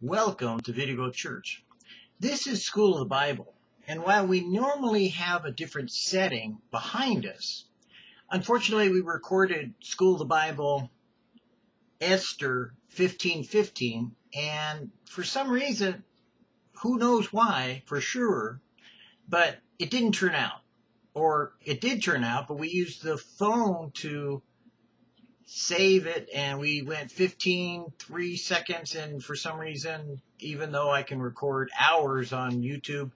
Welcome to Video Church. This is School of the Bible, and while we normally have a different setting behind us, unfortunately we recorded School of the Bible Esther 1515, and for some reason, who knows why for sure, but it didn't turn out. Or it did turn out, but we used the phone to save it and we went 15 3 seconds and for some reason even though i can record hours on youtube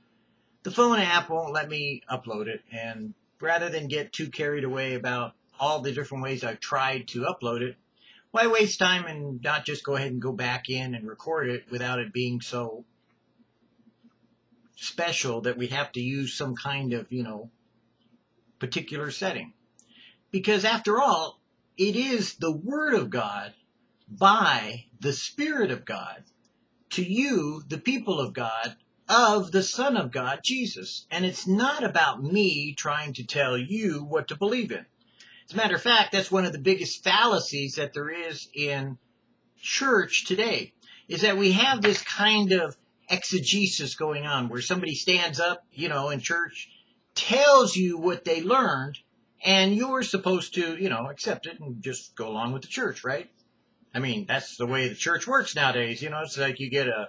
the phone app won't let me upload it. And rather than get too carried away about all the different ways i've tried to upload it why waste time and not just go ahead and go back in and record it without it being so special that we have to use some kind of you know particular setting? Because after all it is the Word of God by the Spirit of God to you, the people of God, of the Son of God, Jesus. And it's not about me trying to tell you what to believe in. As a matter of fact, that's one of the biggest fallacies that there is in church today, is that we have this kind of exegesis going on where somebody stands up, you know, in church, tells you what they learned, and you're supposed to, you know, accept it and just go along with the church, right? I mean, that's the way the church works nowadays. You know, it's like you get a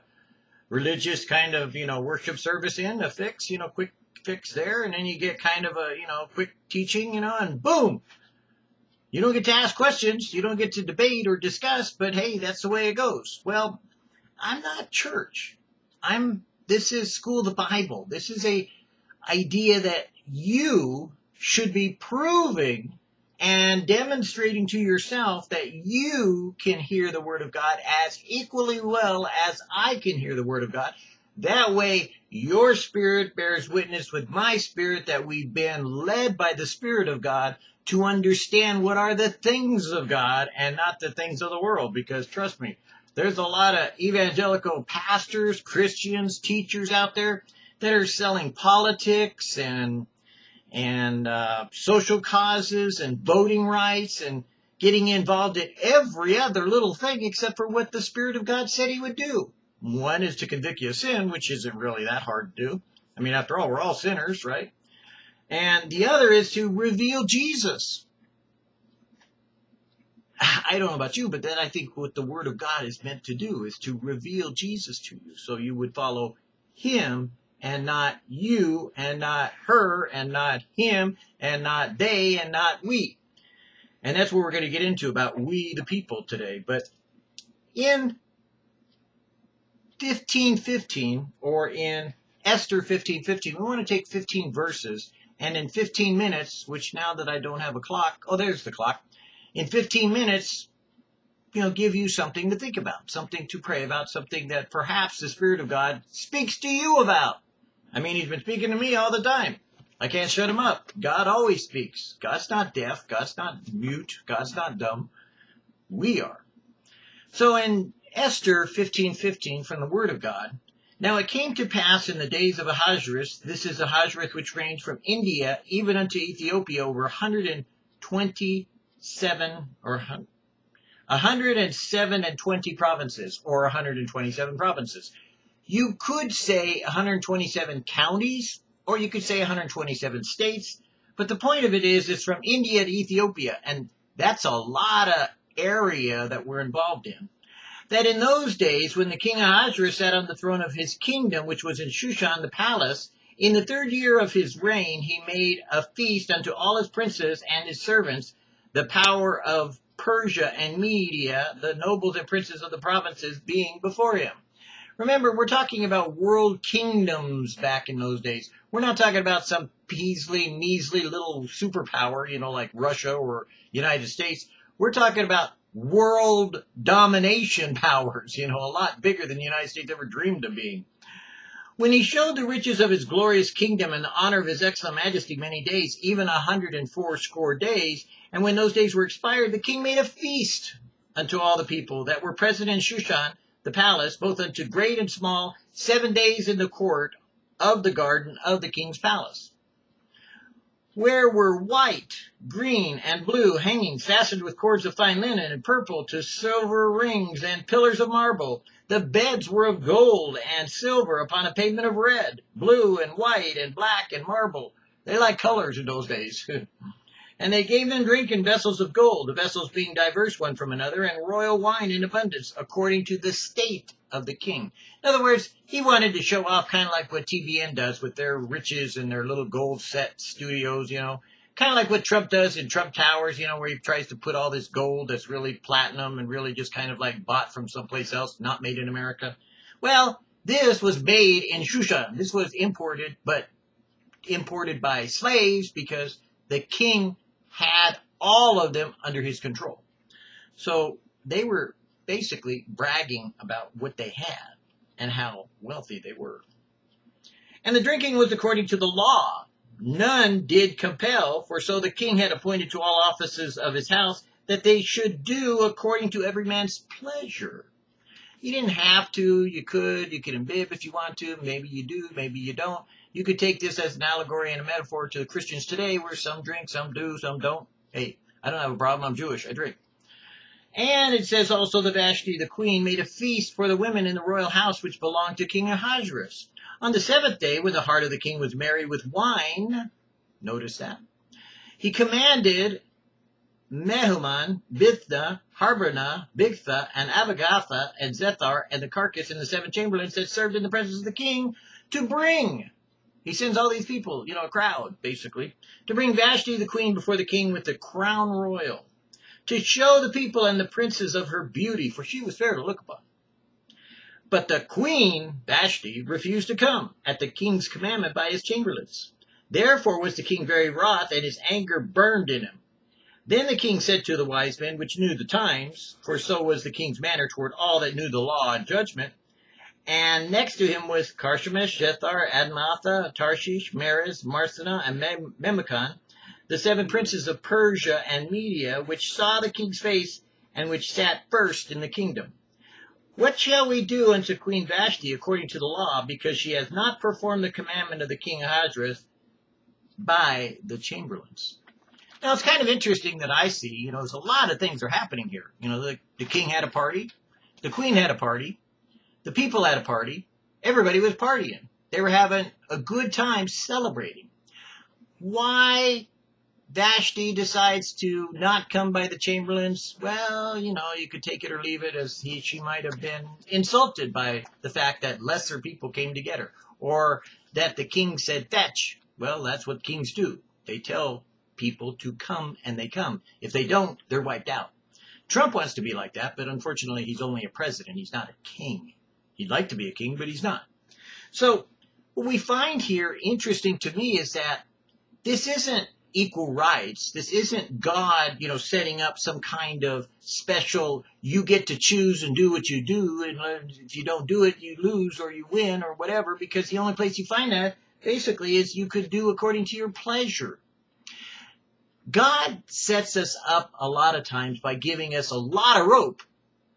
religious kind of, you know, worship service in, a fix, you know, quick fix there, and then you get kind of a, you know, quick teaching, you know, and boom. You don't get to ask questions, you don't get to debate or discuss, but hey, that's the way it goes. Well, I'm not church. I'm this is school of the Bible. This is a idea that you should be proving and demonstrating to yourself that you can hear the Word of God as equally well as I can hear the Word of God. That way, your spirit bears witness with my spirit that we've been led by the Spirit of God to understand what are the things of God and not the things of the world. Because trust me, there's a lot of evangelical pastors, Christians, teachers out there that are selling politics and and uh, social causes and voting rights and getting involved in every other little thing except for what the Spirit of God said He would do. One is to convict you of sin, which isn't really that hard to do. I mean, after all, we're all sinners, right? And the other is to reveal Jesus. I don't know about you, but then I think what the Word of God is meant to do is to reveal Jesus to you. So you would follow Him and not you and not her and not him and not they and not we. And that's what we're going to get into about we the people today. But in 1515 or in Esther 1515, we want to take 15 verses and in 15 minutes, which now that I don't have a clock, oh, there's the clock. In 15 minutes, you know, give you something to think about, something to pray about, something that perhaps the Spirit of God speaks to you about. I mean, he's been speaking to me all the time. I can't shut him up. God always speaks. God's not deaf. God's not mute. God's not dumb. We are. So in Esther 15:15 from the Word of God, now it came to pass in the days of Ahasuerus, this is Ahasuerus which reigned from India even unto Ethiopia over 127 or 107 and 20 provinces or 127 provinces. You could say 127 counties, or you could say 127 states, but the point of it is it's from India to Ethiopia, and that's a lot of area that we're involved in. That in those days, when the king Ahasuerus sat on the throne of his kingdom, which was in Shushan the palace, in the third year of his reign, he made a feast unto all his princes and his servants, the power of Persia and Media, the nobles and princes of the provinces being before him. Remember, we're talking about world kingdoms back in those days. We're not talking about some measly, measly little superpower, you know, like Russia or United States. We're talking about world domination powers, you know, a lot bigger than the United States ever dreamed of being. When he showed the riches of his glorious kingdom and the honor of his excellent majesty many days, even a hundred and four score days, and when those days were expired, the king made a feast unto all the people that were present in Shushan, the palace, both unto great and small, seven days in the court of the garden of the king's palace. where were white, green, and blue hangings fastened with cords of fine linen and purple to silver rings and pillars of marble. The beds were of gold and silver upon a pavement of red, blue, and white, and black, and marble. They like colors in those days. and they gave them drink in vessels of gold, the vessels being diverse one from another, and royal wine in abundance, according to the state of the king. In other words, he wanted to show off kind of like what TBN does with their riches and their little gold set studios, you know. Kind of like what Trump does in Trump Towers, you know, where he tries to put all this gold that's really platinum and really just kind of like bought from someplace else, not made in America. Well, this was made in Shushan. This was imported, but imported by slaves because the king had all of them under his control. So they were basically bragging about what they had and how wealthy they were. And the drinking was according to the law. None did compel, for so the king had appointed to all offices of his house that they should do according to every man's pleasure. You didn't have to, you could, you could imbibe if you want to, maybe you do, maybe you don't. You could take this as an allegory and a metaphor to the Christians today where some drink, some do, some don't. Hey, I don't have a problem, I'm Jewish, I drink. And it says also that Vashti, the queen, made a feast for the women in the royal house which belonged to King Ahasuerus. On the seventh day, when the heart of the king was merry with wine, notice that, he commanded Mehuman, Bithna, Harbona, Bigtha, and Abagatha, and Zethar, and the Carcas and the seven chamberlains that served in the presence of the king to bring. He sends all these people, you know, a crowd, basically, to bring Vashti the queen before the king with the crown royal to show the people and the princes of her beauty, for she was fair to look upon. But the queen, Vashti, refused to come at the king's commandment by his chamberlains. Therefore was the king very wroth, and his anger burned in him. Then the king said to the wise men, which knew the times, for so was the king's manner toward all that knew the law and judgment, and next to him was Carchemish, Shethar, Admatha, Tarshish, Meres, Marsena, and Mem- the seven princes of Persia and Media, which saw the king's face, and which sat first in the kingdom. What shall we do unto Queen Vashti according to the law, because she has not performed the commandment of the king Ahasuerus by the chamberlains? Now it's kind of interesting that I see, you know, there's a lot of things are happening here. You know, the, the king had a party, the queen had a party, the people had a party, everybody was partying. They were having a good time celebrating. Why Vashti decides to not come by the Chamberlains, well, you know, you could take it or leave it as he, she might have been insulted by the fact that lesser people came to get her. Or that the king said fetch. Well, that's what kings do. They tell people to come and they come. If they don't, they're wiped out. Trump wants to be like that, but unfortunately he's only a president. He's not a king. He'd like to be a king, but he's not. So what we find here interesting to me is that this isn't equal rights. This isn't God, you know, setting up some kind of special, you get to choose and do what you do, and if you don't do it, you lose or you win or whatever, because the only place you find that basically is you could do according to your pleasure. God sets us up a lot of times by giving us a lot of rope.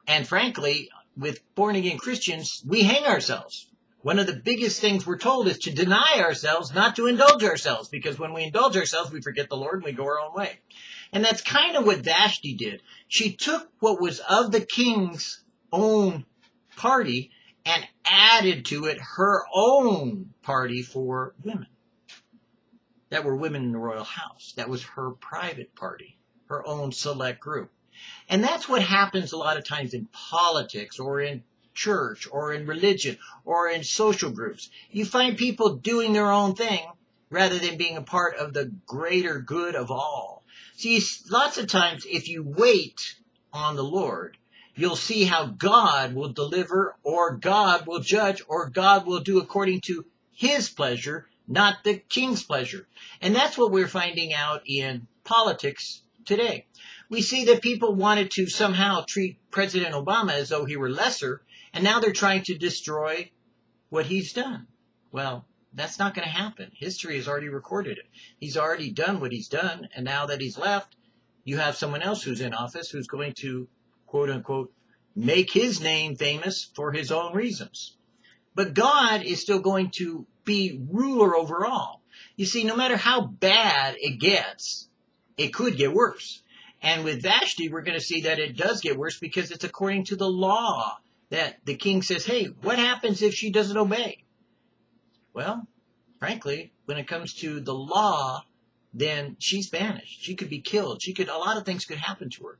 And frankly, with born again Christians, we hang ourselves. One of the biggest things we're told is to deny ourselves, not to indulge ourselves, because when we indulge ourselves, we forget the Lord and we go our own way. And that's kind of what Vashti did. She took what was of the king's own party and added to it her own party for women that were women in the royal house. That was her private party, her own select group. And that's what happens a lot of times in politics or in church or in religion or in social groups. You find people doing their own thing rather than being a part of the greater good of all. See, lots of times if you wait on the Lord, you'll see how God will deliver or God will judge or God will do according to his pleasure, not the king's pleasure. And that's what we're finding out in politics today. We see that people wanted to somehow treat President Obama as though he were lesser and now they're trying to destroy what he's done. Well, that's not going to happen. History has already recorded it. He's already done what he's done. And now that he's left, you have someone else who's in office who's going to, quote unquote, make his name famous for his own reasons. But God is still going to be ruler over all. You see, no matter how bad it gets, it could get worse. And with Vashti, we're going to see that it does get worse because it's according to the law that the king says, hey, what happens if she doesn't obey? Well, frankly, when it comes to the law, then she's banished. She could be killed. She could, a lot of things could happen to her.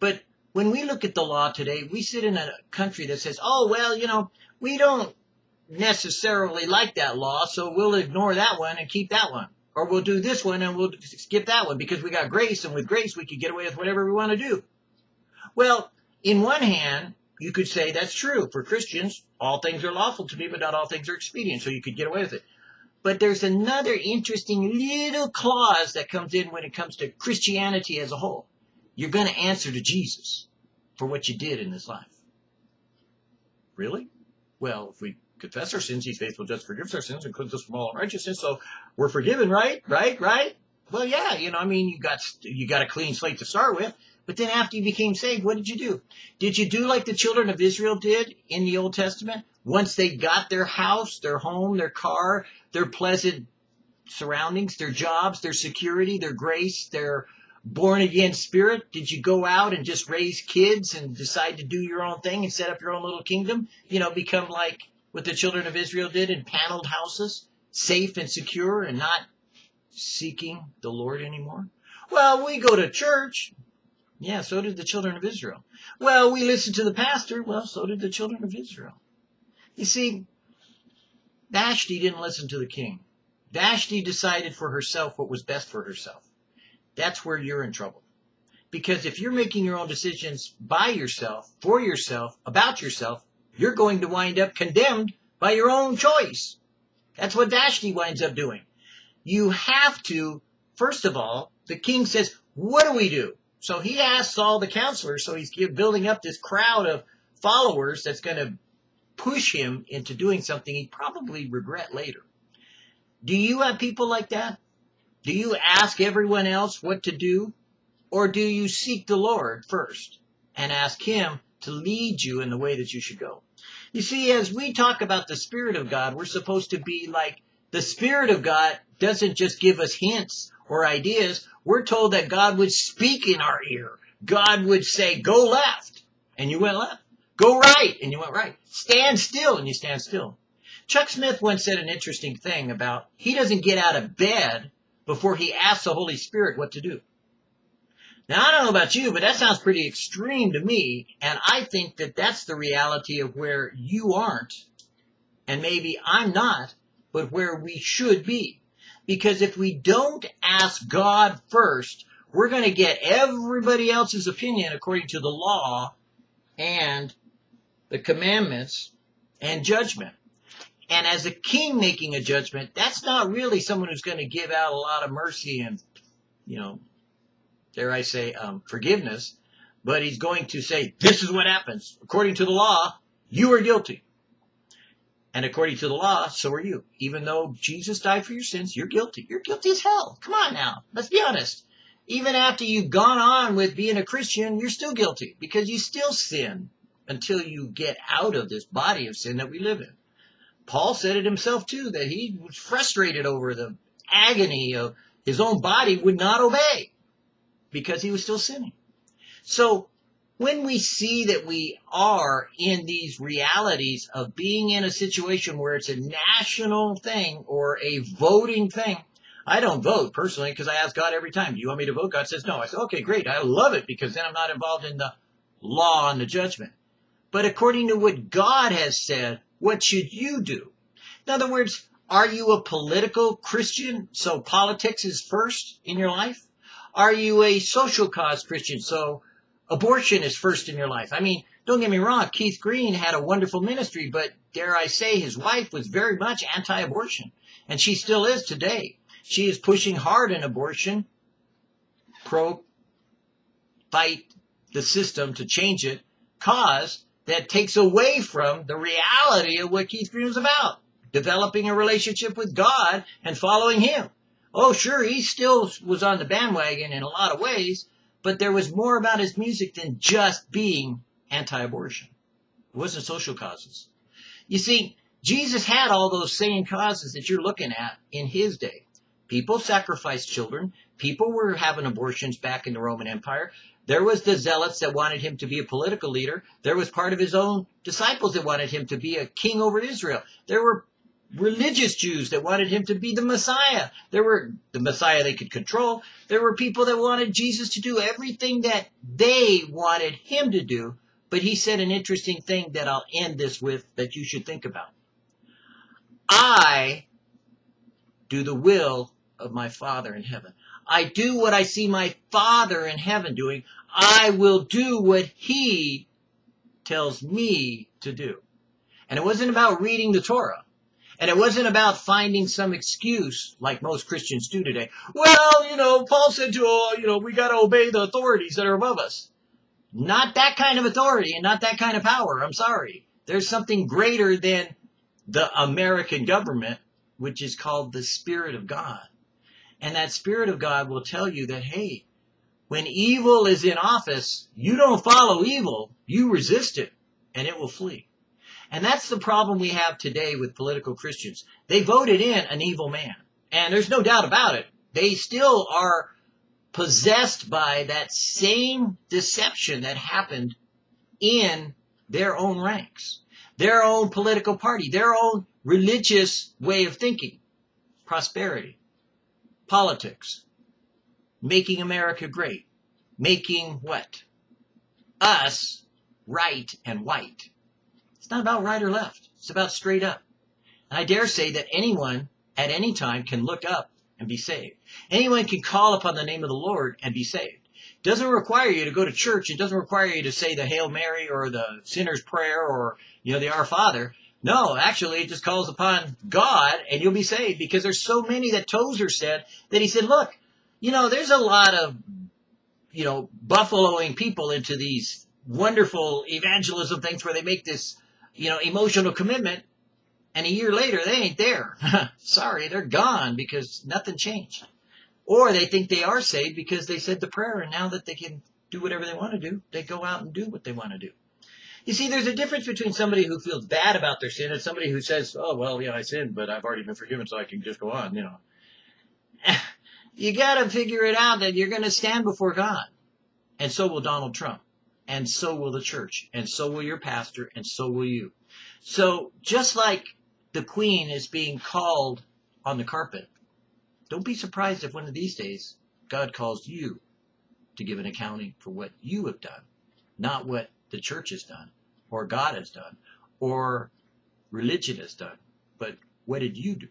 But when we look at the law today, we sit in a country that says, oh, well, you know, we don't necessarily like that law, so we'll ignore that one and keep that one. Or we'll do this one and we'll skip that one because we got grace, and with grace we could get away with whatever we want to do. Well, in one hand, you could say that's true. For Christians, all things are lawful to me, but not all things are expedient, so you could get away with it. But there's another interesting little clause that comes in when it comes to Christianity as a whole. You're going to answer to Jesus for what you did in this life. Really? Well, if we confess our sins, he's faithful just forgives our sins and cleanses us from all unrighteousness. So we're forgiven, right? Right? Right? Well, yeah, you know, I mean, you got, you got a clean slate to start with. But then after you became saved, what did you do? Did you do like the children of Israel did in the Old Testament? Once they got their house, their home, their car, their pleasant surroundings, their jobs, their security, their grace, their born again spirit? Did you go out and just raise kids and decide to do your own thing and set up your own little kingdom? You know, become like what the children of Israel did in paneled houses, safe and secure and not seeking the Lord anymore? Well, we go to church. Yeah, so did the children of Israel. Well, we listen to the pastor. Well, so did the children of Israel. You see, Vashti didn't listen to the king. Vashti decided for herself what was best for herself. That's where you're in trouble. Because if you're making your own decisions by yourself, for yourself, about yourself, you're going to wind up condemned by your own choice. That's what Vashti winds up doing. You have to, first of all, the king says, what do we do? So he asks all the counselors, so he's building up this crowd of followers that's going to push him into doing something he'd probably regret later. Do you have people like that? Do you ask everyone else what to do? Or do you seek the Lord first and ask Him to lead you in the way that you should go? You see, as we talk about the Spirit of God, we're supposed to be like the Spirit of God doesn't just give us hints or ideas. We're told that God would speak in our ear. God would say, go left, and you went left. Go right, and you went right. Stand still, and you stand still. Chuck Smith once said an interesting thing about he doesn't get out of bed before he asks the Holy Spirit what to do. Now, I don't know about you, but that sounds pretty extreme to me, and I think that that's the reality of where you aren't, and maybe I'm not, but where we should be. Because if we don't ask God first, we're going to get everybody else's opinion according to the law and the commandments and judgment. And as a king making a judgment, that's not really someone who's going to give out a lot of mercy and, you know, dare I say, um, forgiveness. But he's going to say, this is what happens. According to the law, you are guilty. And according to the law, so are you. Even though Jesus died for your sins, you're guilty. You're guilty as hell. Come on now. Let's be honest. Even after you've gone on with being a Christian, you're still guilty because you still sin until you get out of this body of sin that we live in. Paul said it himself too, that he was frustrated over the agony of his own body would not obey because he was still sinning. So when we see that we are in these realities of being in a situation where it's a national thing or a voting thing, I don't vote personally because I ask God every time, do you want me to vote? God says no. I say, okay, great. I love it because then I'm not involved in the law and the judgment. But according to what God has said, what should you do? In other words, are you a political Christian? So politics is first in your life? Are you a social cause Christian? So abortion is first in your life. I mean, don't get me wrong. Keith Green had a wonderful ministry, but dare I say his wife was very much anti-abortion and she still is today. She is pushing hard in abortion, pro fight the system to change it, cause that takes away from the reality of what Keith Green was about. Developing a relationship with God and following Him. Oh, sure, he still was on the bandwagon in a lot of ways, but there was more about his music than just being anti-abortion. It wasn't social causes. You see, Jesus had all those same causes that you're looking at in his day. People sacrificed children. People were having abortions back in the Roman Empire. There was the zealots that wanted him to be a political leader. There was part of his own disciples that wanted him to be a king over Israel. There were religious Jews that wanted him to be the Messiah. There were the Messiah they could control. There were people that wanted Jesus to do everything that they wanted him to do. But he said an interesting thing that I'll end this with that you should think about. I do the will of my Father in heaven. I do what I see my Father in heaven doing. I will do what He tells me to do. And it wasn't about reading the Torah. And it wasn't about finding some excuse like most Christians do today. Well, you know, Paul said to, uh, you know, we got to obey the authorities that are above us. Not that kind of authority and not that kind of power. I'm sorry. There's something greater than the American government, which is called the Spirit of God. And that Spirit of God will tell you that, hey, when evil is in office, you don't follow evil, you resist it, and it will flee. And that's the problem we have today with political Christians. They voted in an evil man. And there's no doubt about it. They still are possessed by that same deception that happened in their own ranks, their own political party, their own religious way of thinking, prosperity, politics, making America great, making what? Us right and white. It's not about right or left. It's about straight up. And I dare say that anyone at any time can look up and be saved. Anyone can call upon the name of the Lord and be saved. It doesn't require you to go to church. It doesn't require you to say the Hail Mary or the sinner's prayer or, you know, the Our Father. No, actually, it just calls upon God and you'll be saved because there's so many that Tozer said that he said, look, you know, there's a lot of, you know, buffaloing people into these wonderful evangelism things where they make this, you know, emotional commitment and a year later they ain't there. Sorry, they're gone because nothing changed. Or they think they are saved because they said the prayer and now that they can do whatever they want to do, they go out and do what they want to do. You see, there's a difference between somebody who feels bad about their sin and somebody who says, oh, well, yeah, I sinned, but I've already been forgiven, so I can just go on, you know. you gotta figure it out that you're gonna stand before God. And so will Donald Trump. And so will the church. And so will your pastor. And so will you. So just like the queen is being called on the carpet. Don't be surprised if one of these days God calls you to give an accounting for what you have done, not what the church has done, or God has done, or religion has done, but what did you do?